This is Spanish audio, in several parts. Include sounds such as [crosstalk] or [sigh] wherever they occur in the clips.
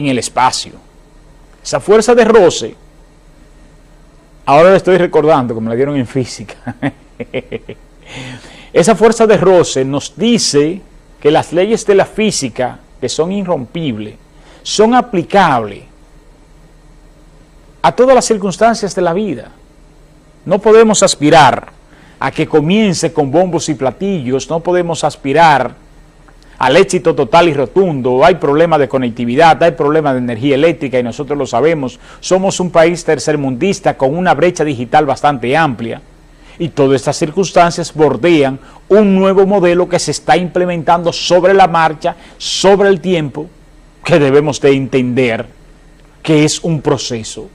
en el espacio. Esa fuerza de roce, ahora le estoy recordando, como la dieron en física, [laughs] esa fuerza de roce nos dice que las leyes de la física, que son irrompibles, son aplicables a todas las circunstancias de la vida. No podemos aspirar a que comience con bombos y platillos, no podemos aspirar al éxito total y rotundo, hay problemas de conectividad, hay problemas de energía eléctrica y nosotros lo sabemos, somos un país tercermundista con una brecha digital bastante amplia y todas estas circunstancias bordean un nuevo modelo que se está implementando sobre la marcha, sobre el tiempo, que debemos de entender que es un proceso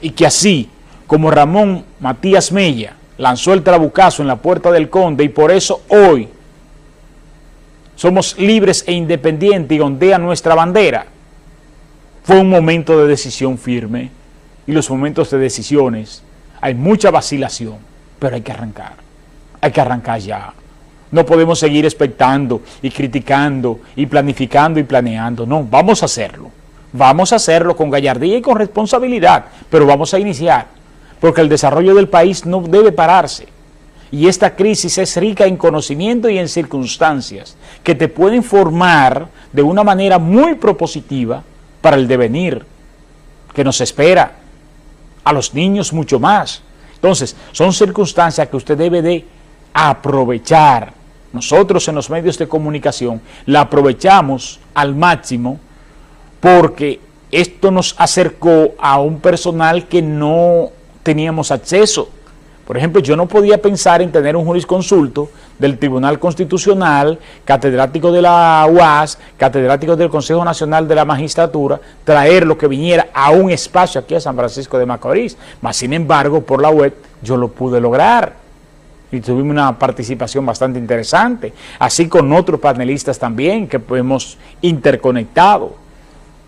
y que así como Ramón Matías Mella lanzó el trabucazo en la puerta del conde y por eso hoy somos libres e independientes y ondea nuestra bandera. Fue un momento de decisión firme y los momentos de decisiones hay mucha vacilación, pero hay que arrancar, hay que arrancar ya. No podemos seguir expectando y criticando y planificando y planeando, no, vamos a hacerlo. Vamos a hacerlo con gallardía y con responsabilidad, pero vamos a iniciar, porque el desarrollo del país no debe pararse y esta crisis es rica en conocimiento y en circunstancias que te pueden formar de una manera muy propositiva para el devenir que nos espera, a los niños mucho más. Entonces, son circunstancias que usted debe de aprovechar. Nosotros en los medios de comunicación la aprovechamos al máximo porque esto nos acercó a un personal que no teníamos acceso por ejemplo, yo no podía pensar en tener un jurisconsulto del Tribunal Constitucional, catedrático de la UAS, catedrático del Consejo Nacional de la Magistratura, traer lo que viniera a un espacio aquí a San Francisco de Macorís. Mas, sin embargo, por la web yo lo pude lograr y tuvimos una participación bastante interesante, así con otros panelistas también que hemos interconectado.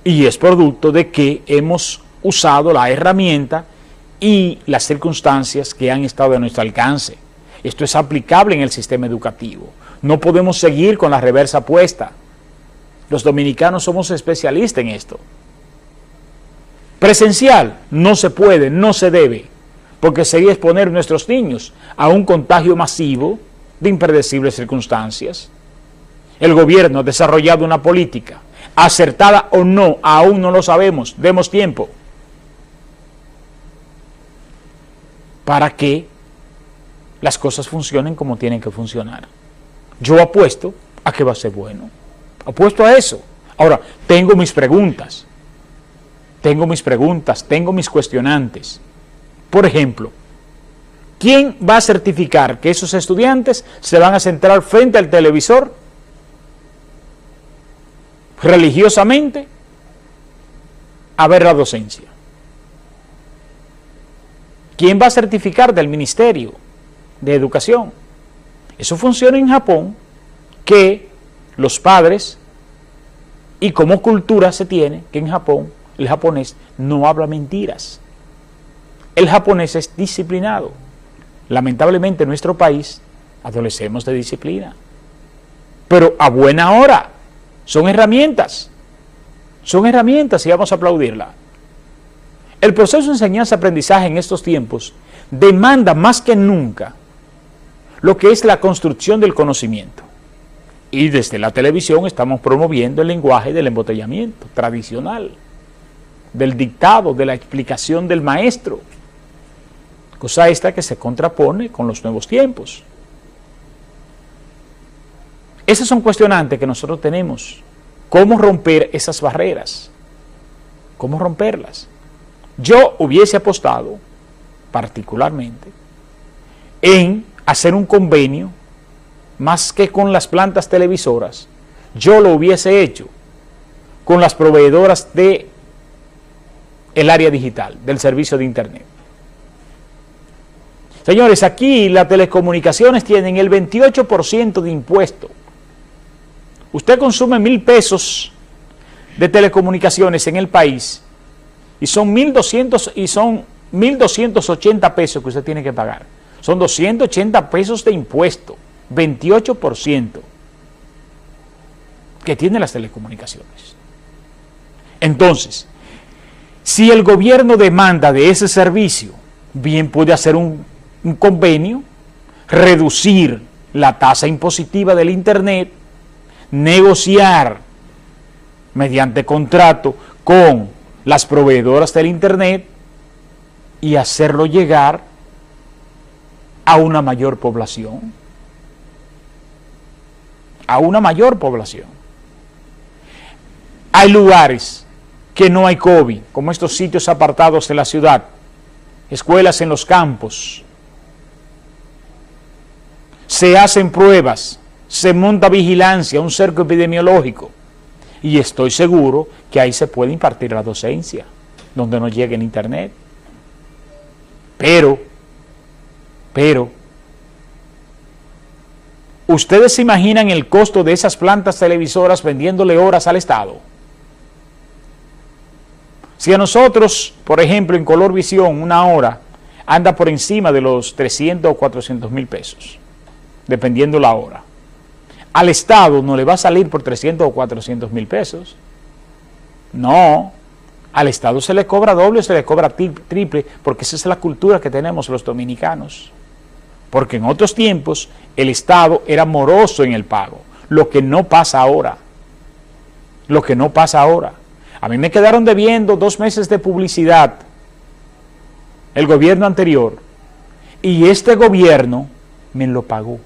Y es producto de que hemos usado la herramienta y las circunstancias que han estado a nuestro alcance. Esto es aplicable en el sistema educativo. No podemos seguir con la reversa puesta. Los dominicanos somos especialistas en esto. Presencial no se puede, no se debe, porque sería exponer a nuestros niños a un contagio masivo de impredecibles circunstancias. El gobierno ha desarrollado una política, acertada o no, aún no lo sabemos, demos tiempo para que las cosas funcionen como tienen que funcionar. Yo apuesto a que va a ser bueno. Apuesto a eso. Ahora, tengo mis preguntas. Tengo mis preguntas, tengo mis cuestionantes. Por ejemplo, ¿quién va a certificar que esos estudiantes se van a centrar frente al televisor religiosamente a ver la docencia? ¿Quién va a certificar del Ministerio de Educación? Eso funciona en Japón, que los padres, y como cultura se tiene, que en Japón el japonés no habla mentiras. El japonés es disciplinado. Lamentablemente en nuestro país adolecemos de disciplina. Pero a buena hora, son herramientas. Son herramientas y vamos a aplaudirla. El proceso de enseñanza-aprendizaje en estos tiempos demanda más que nunca lo que es la construcción del conocimiento. Y desde la televisión estamos promoviendo el lenguaje del embotellamiento tradicional, del dictado, de la explicación del maestro, cosa esta que se contrapone con los nuevos tiempos. Esas son cuestionantes que nosotros tenemos. ¿Cómo romper esas barreras? ¿Cómo romperlas? Yo hubiese apostado, particularmente, en hacer un convenio, más que con las plantas televisoras, yo lo hubiese hecho con las proveedoras de el área digital, del servicio de internet. Señores, aquí las telecomunicaciones tienen el 28% de impuesto. Usted consume mil pesos de telecomunicaciones en el país y son 1.200 y son 1.280 pesos que usted tiene que pagar. Son 280 pesos de impuesto, 28% que tienen las telecomunicaciones. Entonces, si el gobierno demanda de ese servicio, bien puede hacer un, un convenio, reducir la tasa impositiva del Internet, negociar mediante contrato con las proveedoras del Internet y hacerlo llegar a una mayor población. A una mayor población. Hay lugares que no hay COVID, como estos sitios apartados de la ciudad, escuelas en los campos. Se hacen pruebas, se monta vigilancia, un cerco epidemiológico. Y estoy seguro que ahí se puede impartir la docencia, donde no llegue el internet. Pero, pero, ¿ustedes se imaginan el costo de esas plantas televisoras vendiéndole horas al Estado? Si a nosotros, por ejemplo, en Color Visión, una hora anda por encima de los 300 o 400 mil pesos, dependiendo la hora. Al Estado no le va a salir por 300 o 400 mil pesos. No, al Estado se le cobra doble se le cobra triple, porque esa es la cultura que tenemos los dominicanos. Porque en otros tiempos el Estado era moroso en el pago, lo que no pasa ahora. Lo que no pasa ahora. A mí me quedaron debiendo dos meses de publicidad el gobierno anterior y este gobierno me lo pagó.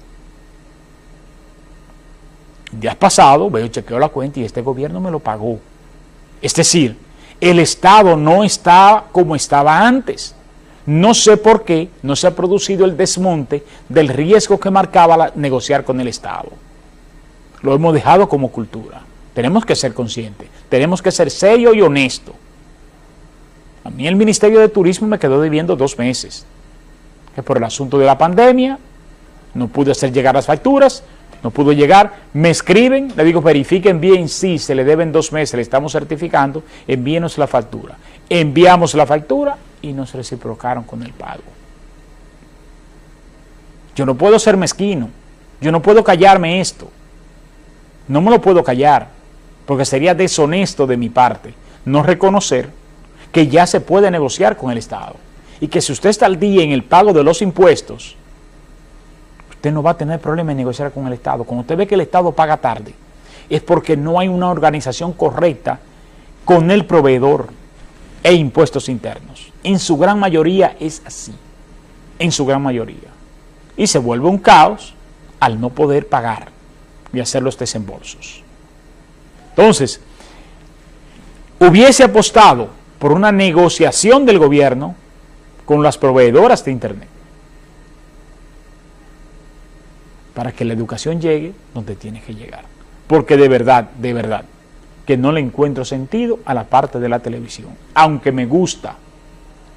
Días pasado, veo, chequeo la cuenta y este gobierno me lo pagó. Es decir, el Estado no está como estaba antes. No sé por qué no se ha producido el desmonte del riesgo que marcaba negociar con el Estado. Lo hemos dejado como cultura. Tenemos que ser conscientes, tenemos que ser serio y honesto. A mí el Ministerio de Turismo me quedó debiendo dos meses, que por el asunto de la pandemia no pude hacer llegar las facturas, no pudo llegar, me escriben, le digo verifiquen bien si se le deben dos meses, le estamos certificando, envíenos la factura. Enviamos la factura y nos reciprocaron con el pago. Yo no puedo ser mezquino, yo no puedo callarme esto, no me lo puedo callar, porque sería deshonesto de mi parte no reconocer que ya se puede negociar con el Estado y que si usted está al día en el pago de los impuestos, usted no va a tener problema en negociar con el Estado. Cuando usted ve que el Estado paga tarde, es porque no hay una organización correcta con el proveedor e impuestos internos. En su gran mayoría es así, en su gran mayoría. Y se vuelve un caos al no poder pagar y hacer los desembolsos. Entonces, hubiese apostado por una negociación del gobierno con las proveedoras de Internet para que la educación llegue donde tiene que llegar. Porque de verdad, de verdad, que no le encuentro sentido a la parte de la televisión, aunque me gusta.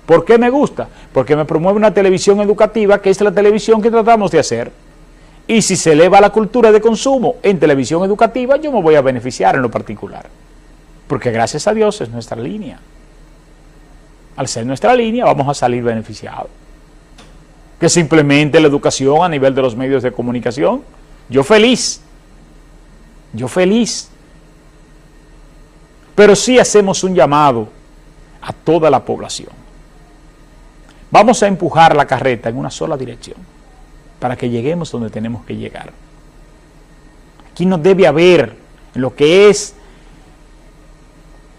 ¿Por qué me gusta? Porque me promueve una televisión educativa, que es la televisión que tratamos de hacer. Y si se eleva la cultura de consumo en televisión educativa, yo me voy a beneficiar en lo particular. Porque gracias a Dios es nuestra línea. Al ser nuestra línea, vamos a salir beneficiados que simplemente la educación a nivel de los medios de comunicación. Yo feliz, yo feliz. Pero sí hacemos un llamado a toda la población. Vamos a empujar la carreta en una sola dirección para que lleguemos donde tenemos que llegar. Aquí no debe haber lo que es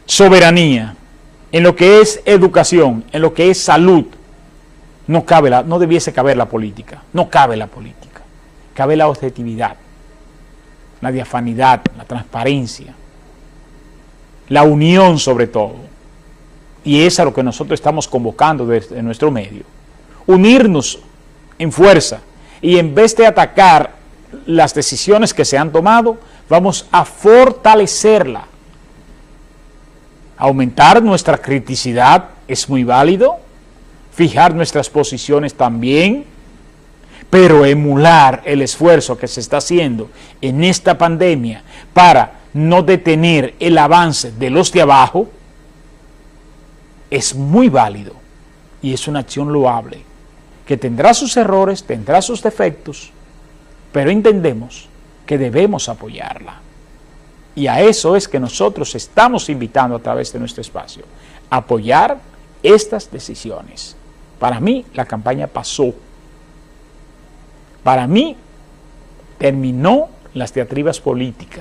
soberanía, en lo que es educación, en lo que es salud, no, cabe la, no debiese caber la política, no cabe la política, cabe la objetividad, la diafanidad, la transparencia, la unión sobre todo. Y es a lo que nosotros estamos convocando desde nuestro medio. Unirnos en fuerza y en vez de atacar las decisiones que se han tomado, vamos a fortalecerla. Aumentar nuestra criticidad es muy válido, fijar nuestras posiciones también, pero emular el esfuerzo que se está haciendo en esta pandemia para no detener el avance de los de abajo, es muy válido y es una acción loable, que tendrá sus errores, tendrá sus defectos, pero entendemos que debemos apoyarla. Y a eso es que nosotros estamos invitando a través de nuestro espacio, apoyar estas decisiones. Para mí, la campaña pasó. Para mí, terminó las teatribas políticas.